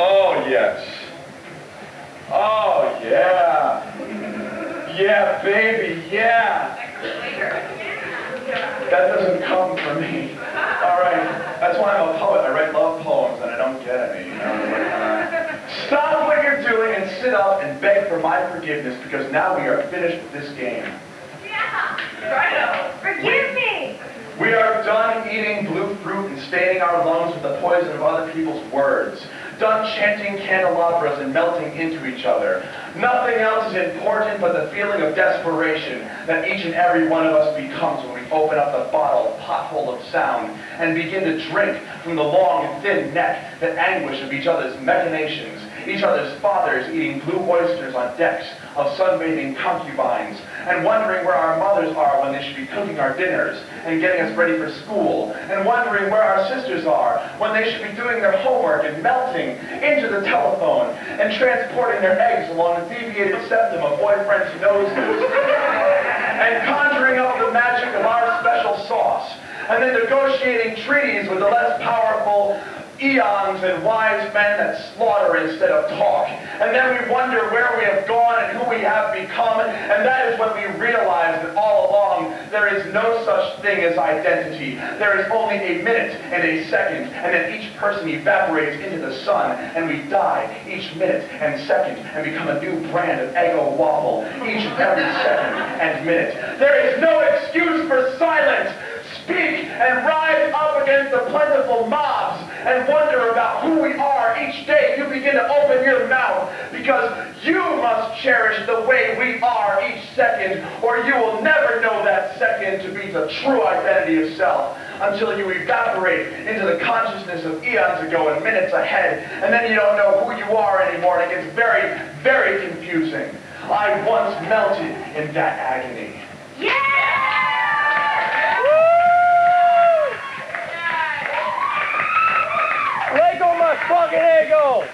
Oh, yes. Oh, yeah. Yeah, baby, yeah. That doesn't come for me. All right, that's why I'm a poet. I write love poems and I don't get any. You know? stop what you're doing and sit up and beg for my forgiveness because now we are finished with this game. Yeah, righto. Forgive me. We are done eating blue fruit and staining our lungs with the poison of other people's words. Done chanting candelabras and melting into each other. Nothing else is important but the feeling of desperation that each and every one of us becomes when we open up the bottle pothole of sound and begin to drink from the long and thin neck, the anguish of each other's machinations, each other's fathers eating blue oysters on decks of sunbathing concubines, and wondering where our mothers are when they should be cooking our dinners and getting us ready for school, and wondering where our sisters are when they should be doing their homework and melting into the telephone and transporting their eggs along the deviated septum of boyfriends' noses, and conjuring up the magic of our special sauce, and then negotiating treaties with the less powerful eons and wise men that slaughter instead of talk. And then we wonder where we have gone and who we have become. And that is when we realize that all along there is no such thing as identity. There is only a minute and a second. And then each person evaporates into the sun. And we die each minute and second and become a new brand of ego waffle each and every second and minute. There is no excuse for silence. Speak and rise up against the plentiful mobs and wonder about who we are each day you begin to open your mouth because you must cherish the way we are each second or you will never know that second to be the true identity of self until you evaporate into the consciousness of eons ago and minutes ahead and then you don't know who you are anymore and it gets very, very confusing. I once melted in that agony. Yeah! Guerreiro!